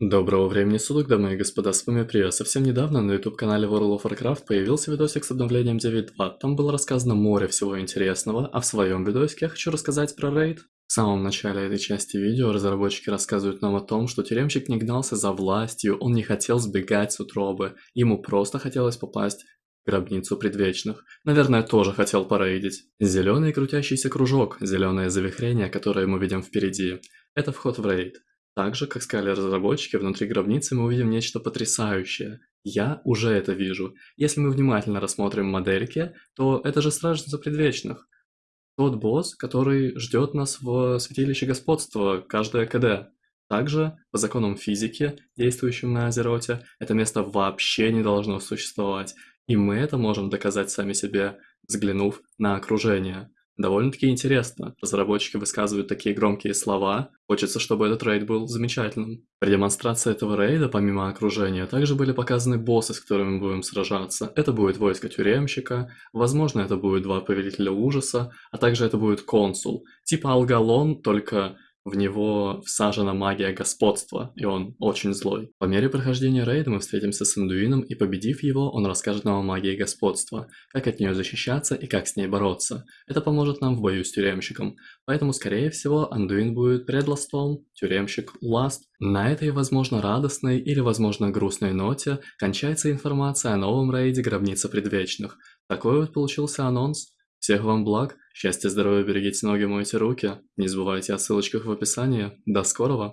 Доброго времени суток, дамы и господа, с вами Прио. Совсем недавно на YouTube-канале World of Warcraft появился видосик с обновлением 9.2. Там было рассказано море всего интересного, а в своем видосике я хочу рассказать про рейд. В самом начале этой части видео разработчики рассказывают нам о том, что тюремщик не гнался за властью, он не хотел сбегать с утробы, ему просто хотелось попасть гробницу предвечных. Наверное, тоже хотел порейдить. Зеленый крутящийся кружок, зеленое завихрение, которое мы видим впереди, это вход в рейд. Так же, как сказали разработчики, внутри гробницы мы увидим нечто потрясающее. Я уже это вижу. Если мы внимательно рассмотрим модельки, то это же Стражница Предвечных. Тот босс, который ждет нас в Святилище Господства, каждое КД. Также, по законам физики, действующим на Азероте, это место вообще не должно существовать. И мы это можем доказать сами себе, взглянув на окружение. Довольно-таки интересно. Разработчики высказывают такие громкие слова. Хочется, чтобы этот рейд был замечательным. При демонстрации этого рейда, помимо окружения, также были показаны боссы, с которыми мы будем сражаться. Это будет войско тюремщика, возможно, это будет два повелителя ужаса, а также это будет консул. Типа Алгалон, только в него всажена магия господства, и он очень злой. По мере прохождения рейда мы встретимся с Индуином, и победив его, он расскажет нам о магии господства, как от нее защищаться и как с ней бороться. Это поможет нам в бою с тюремщиком. Поэтому, скорее всего, Андуин будет предластом, тюремщик ласт. На этой, возможно, радостной или, возможно, грустной ноте кончается информация о новом рейде Гробница Предвечных. Такой вот получился анонс. Всех вам благ, счастья, здоровья, берегите ноги, мойте руки. Не забывайте о ссылочках в описании. До скорого!